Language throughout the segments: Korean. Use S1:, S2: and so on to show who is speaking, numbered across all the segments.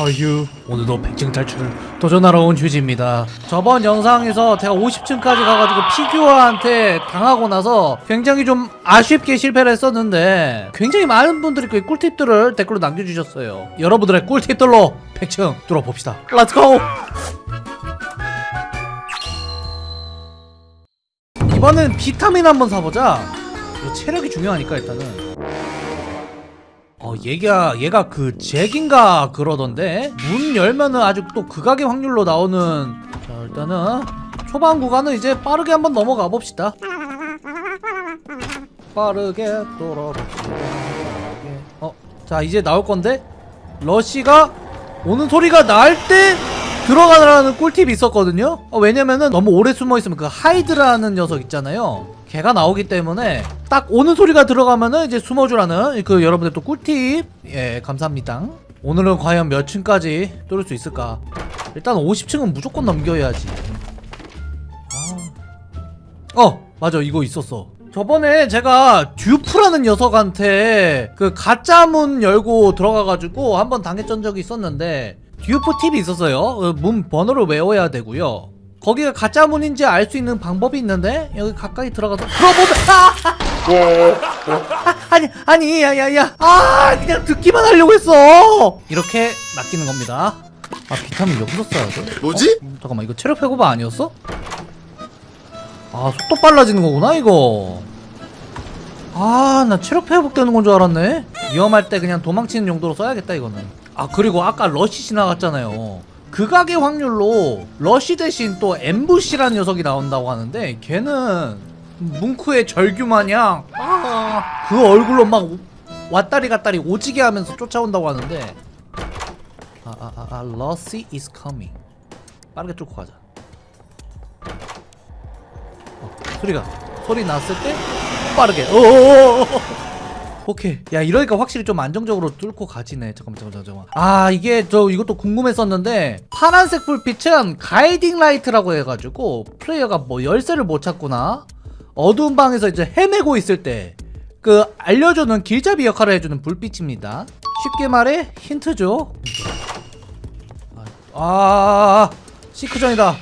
S1: 어휴 오늘도 100층 탈출을 도전하러 온 휴지입니다. 저번 영상에서 제가 50층까지 가가지고 피규어한테 당하고 나서 굉장히 좀 아쉽게 실패를 했었는데 굉장히 많은 분들이 그 꿀팁들을 댓글로 남겨주셨어요. 여러분들의 꿀팁들로 100층 뚫어봅시다. Let's go 이번엔 비타민 한번 사보자. 체력이 중요하니까 일단은 어 얘가 얘가 그 잭인가 그러던데? 문 열면은 아주 또 극악의 확률로 나오는. 자 일단은 초반 구간은 이제 빠르게 한번 넘어가 봅시다. 빠르게 돌아봅시다 어 자 이제 나올 건데? 러쉬가 오는 소리가 날 때 들어가라는 꿀팁이 있었거든요? 어, 왜냐면은 너무 오래 숨어있으면 그 하이드라는 녀석 있잖아요. 걔가 나오기 때문에 딱 오는 소리가 들어가면은 이제 숨어주라는 그 여러분들 또 꿀팁. 예 감사합니다. 오늘은 과연 몇 층까지 뚫을 수 있을까? 일단 50층은 무조건 넘겨야지. 아. 어 맞아. 이거 있었어. 저번에 제가 듀프라는 녀석한테 그 가짜 문 열고 들어가가지고 한번 당했던 적이 있었는데 듀프 팁이 있었어요 어, 문 번호를 외워야 되고요 거기가 가짜 문인지 알 수 있는 방법이 있는데 여기 가까이 들어가서 들어보면 아! 아, 아니 아니 야야야 아 그냥 듣기만 하려고 했어 이렇게 낚이는 겁니다 아 비타민 여기서 써야 돼?
S2: 뭐지?
S1: 어? 잠깐만 이거 체력 회고바 아니었어? 아 속도 빨라지는 거구나 이거 아 나 체력 회복되는 건 줄 알았네 위험할 때 그냥 도망치는 용도로 써야겠다 이거는 아 그리고 아까 러쉬 지나갔잖아요. 극악의 확률로 러쉬 대신 또 엠부시라는 녀석이 나온다고 하는데 걔는 뭉크의 절규 마냥 아, 그 얼굴로 막 왔다리 갔다리 오지게 하면서 쫓아온다고 하는데. 아 아 아 아, 아, Rush is coming. 빠르게 뚫고 가자. 어, 소리가 소리 났을 때 빠르게. 어어어어 오케이. 야 이러니까 확실히 좀 안정적으로 뚫고 가지네. 잠깐만 잠깐만 잠깐만. 아 이게 저 이것도 궁금했었는데 파란색 불빛은 guiding light라고 해가지고 플레이어가 뭐 열쇠를 못 찾거나? 어두운 방에서 이제 헤매고 있을 때 그 알려주는 길잡이 역할을 해주는 불빛입니다. 쉽게 말해 힌트죠? 아 시크전이다.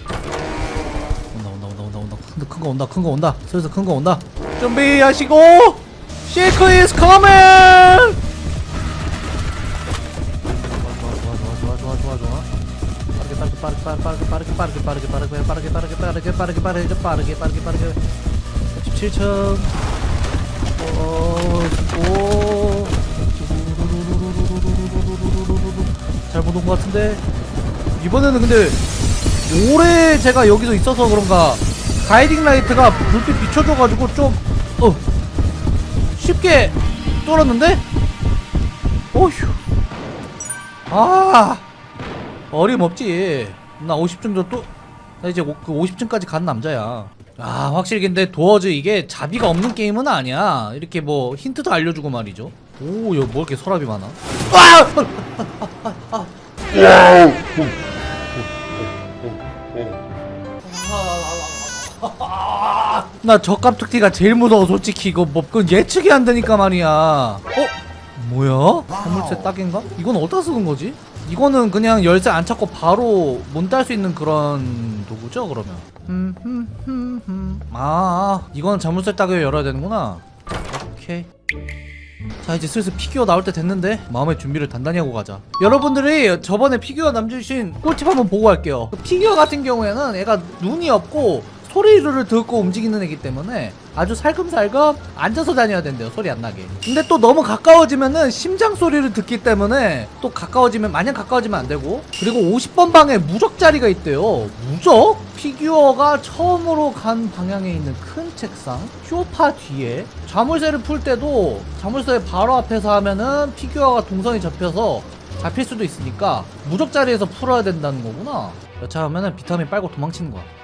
S1: 온다 온다 온다 온다 온다. 큰 거 온다 큰 거 온다. 슬슬 큰 거 온다. 준비하시고 시크 is coming! 빠르게 빠르게 빠르게 빠르게 빠르게 빠르게 빠르게 빠르게 빠르게 빠르게 빠르게 빠르게 빠르게 빠르게 빠르게 빠르게 17층 오 잘못 온 것 같은데? 이번에는 근데 오래 제가 여기서 있어서 그런가 guiding light가 불빛 비춰줘가지고 좀 어, 쉽게 뚫었는데? 오휴. 아 어림없지. 나 50층 정도 나 이제 오- 그 50층까지 간 남자야. 아 확실히 근데 도어즈 이게 자비가 없는 게임은 아니야. 이렇게 뭐 힌트도 알려주고 말이죠. 오 여기 뭐 이렇게 서랍이 많아? 아! 나 저 깜툭티가 제일 무서워 솔직히 이거 뭐 그건 예측이 안 되니까 말이야 어? 뭐야? 선물세 딱인가? 이건 어디다 쓰는 거지? 이거는 그냥 열쇠 안 찾고 바로 문 딸 수 있는 그런 도구죠 그러면 음, 음, 음, 음. 아 이건 자물쇠 딱을 열어야 되는구나 오케이 자 이제 슬슬 피규어 나올 때 됐는데 마음의 준비를 단단히 하고 가자 여러분들이 저번에 피규어 남겨주신 꿀팁 한번 보고 갈게요 그 피규어 같은 경우에는 얘가 눈이 없고 소리를 듣고 움직이는 애기 때문에 아주 살금살금 앉아서 다녀야 된대요 소리 안 나게. 근데 또 너무 가까워지면은 심장 소리를 듣기 때문에 또 가까워지면 마냥 가까워지면 안 되고. 그리고 50번 방에 무적 자리가 있대요. 무적? 피규어가 처음으로 간 방향에 있는 큰 책상 쇼파 뒤에 자물쇠를 풀 때도 자물쇠 바로 앞에서 하면은 피규어가 동선이 잡혀서 잡힐 수도 있으니까 무적 자리에서 풀어야 된다는 거구나. 여차하면은 비타민 빨고 도망치는 거야. 아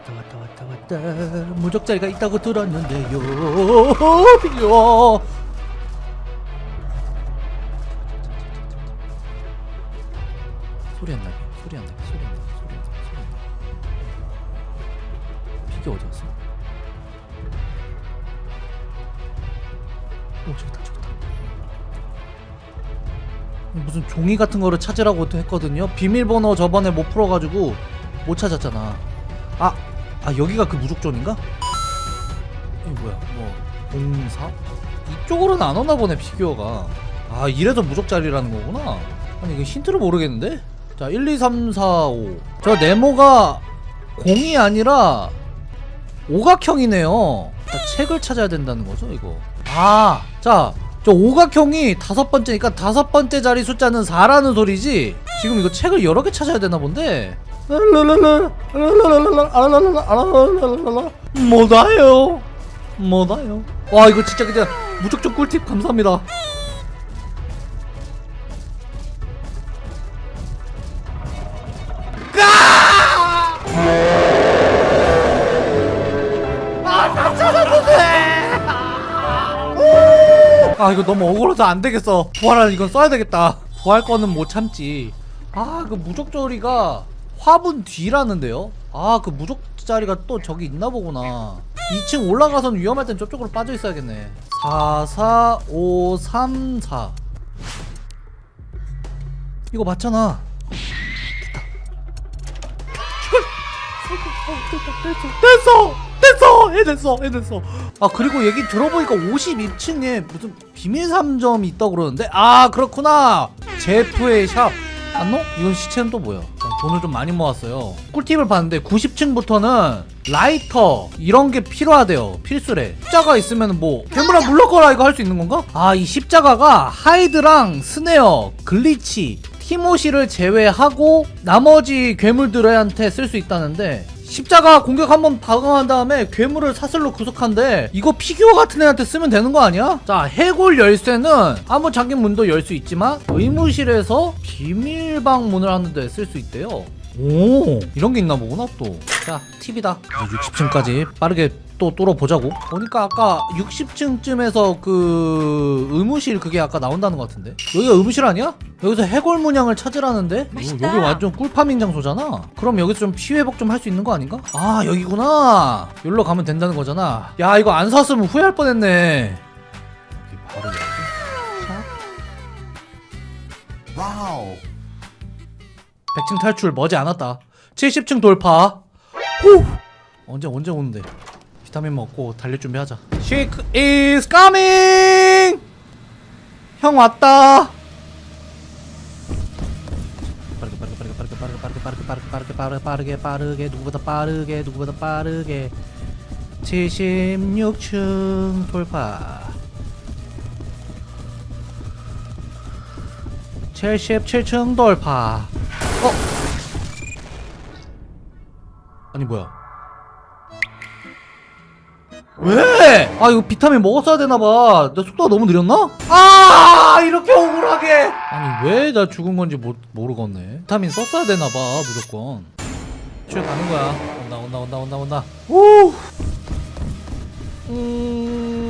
S1: 왔다 왔다 왔다 왔다. 무적 자리가 있다고 들었는데요. 피규어 소리 안 나게 소리 안 나게 소리 안 나게 소리 안 나게 소리 안 나게. 피규어 어디 갔어? 오 저기다 저기다. 무슨 종이 같은 거를 찾으라고 했거든요. 비밀번호 저번에 못 풀어가지고 못 찾았잖아. 아, 아 여기가 그 무적존인가? 이거 뭐야? 뭐 공사? 이쪽으로는 안 오나 보네 피규어가. 아 이래서 무적자리라는 거구나. 아니 이거 힌트를 모르겠는데? 자 1, 2, 3, 4, 5 저 네모가 공이 아니라 오각형이네요. 자, 책을 찾아야 된다는 거죠 이거? 아자 저 오각형이 다섯 번째니까 다섯 번째 자리 숫자는 4라는 소리지? 지금 이거 책을 여러 개 찾아야 되나 본데 뭐다요? 뭐다요? 와 이거 진짜 그냥 무적적 꿀팁 감사합니다. 아 이거 너무 억울해서 안 되겠어. 부활하는 이건 써야 되겠다. 부활 거는 못 참지. 아그 무적조리가 화분 뒤라는데요? 아 그 무적자리가 또 저기 있나 보구나. 2층 올라가선 위험할 땐 저쪽으로 빠져 있어야겠네. 4 4 5 3 4 이거 맞잖아. 됐어! 됐어! 해냈어! 해냈어! 아 그리고 얘기 들어보니까 52층에 무슨 비밀 상점이 있다고 그러는데? 아 그렇구나! 제프의 샵. 안노? 이건 시체는 또 뭐야? 자, 돈을 좀 많이 모았어요 꿀팁을 봤는데 90층부터는 라이터 이런 게 필요하대요 필수래 십자가 있으면 뭐 괴물아 물러거라 이거 할 수 있는 건가? 아 이 십자가가 하이드랑 스네어 글리치 티모시를 제외하고 나머지 괴물들한테 쓸 수 있다는데 십자가 공격 한번 방어한 다음에 괴물을 사슬로 구속한대 이거 피규어 같은 애한테 쓰면 되는 거 아니야? 자 해골 열쇠는 아무 잠긴 문도 열 수 있지만 의무실에서 비밀방 문을 여는데 쓸 수 있대요 오. 이런 게 있나 보구나 또자 팁이다. 60층까지 빠르게 또 뚫어보자고. 보니까 아까 60층쯤에서 그 의무실 그게 아까 나온다는 것 같은데? 여기가 의무실 아니야? 여기서 해골 문양을 찾으라는데?
S2: 맛있다.
S1: 여기 완전 꿀파밍 장소잖아. 그럼 여기서 좀 피회복 좀 할 수 있는 거 아닌가? 아 여기구나. 여기로 가면 된다는 거잖아. 야 이거 안 샀으면 후회할 뻔했네. 여기 바로 여기 자.
S2: 와우.
S1: 100층 탈출 머지 않았다 70층 돌파 후 언제 언제 오는데 비타민 먹고 달릴 준비하자 Seek is coming 형 왔다 빠르게 빠르게 빠르게 빠르게 빠르게 빠르게 빠르게 빠르게 빠르게 빠르게 빠르게 누구보다 빠르게 누구보다 빠르게 76층 돌파 77층 돌파 어? 아니 뭐야? 왜? 아 이거 비타민 먹었어야 되나봐. 내 속도가 너무 느렸나? 아 이렇게 억울하게. 아니 왜 나 죽은 건지 모, 모르겠네. 비타민 썼어야 되나봐 무조건. 집에 가는 거야. 온다 온다 온다 온다 온다. 오 음...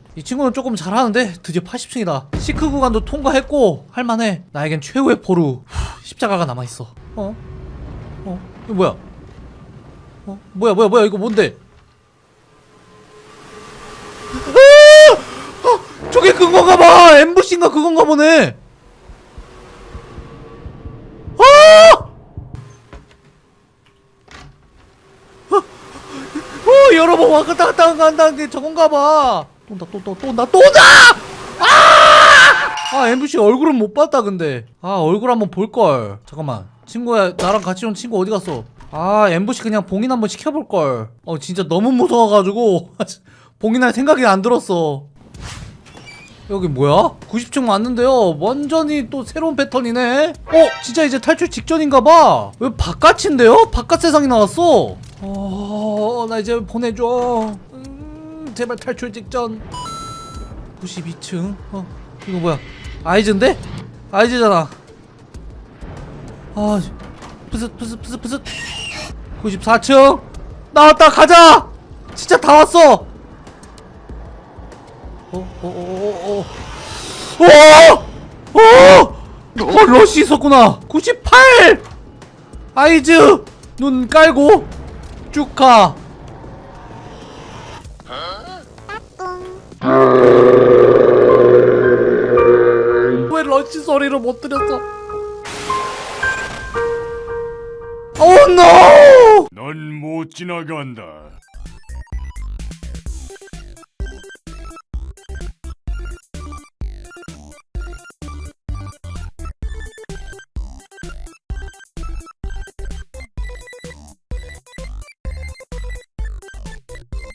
S1: 이 친구는 조금 잘하는데 드디어 80층이다 시크 구간도 통과했고 할만해 나에겐 최후의 포루 후, 십자가가 남아있어 어? 어? 이거 뭐야? 어? 뭐야 뭐야 뭐야 이거 뭔데? 아! 어, 저게 그건가 봐 엠부신가 그건가 보네 아! 어, 여러 번 왔다 갔다 간다는 게 저건가 봐. 또 온다, 또, 또, 또 온다, 또 온다! 아! 아, MBC 얼굴은 못 봤다, 근데. 아, 얼굴 한번 볼걸. 잠깐만. 친구야, 나랑 같이 온 친구 어디 갔어? 아, MBC 그냥 봉인 한번 시켜볼걸. 어, 진짜 너무 무서워가지고. 봉인할 생각이 안 들었어. 여기 뭐야? 90층 왔는데요. 완전히 또 새로운 패턴이네. 어, 진짜 이제 탈출 직전인가봐. 왜 바깥인데요? 바깥 세상이 나왔어. 어, 나 이제 보내줘. 음, 제발 탈출 직전. 92층? 어 이거 뭐야? 아이즈인데? 아이즈잖아. 아 푸스 푸스 푸스 푸스. 94층? 나왔다 가자! 진짜 다 왔어! 어, 어어어어어. 오! 오! 어 러시 있었구나. 98 아이즈! 눈 깔고 쭉가 왜 러시 소리를 못 들었어 오 노!
S2: 넌못 지나간다.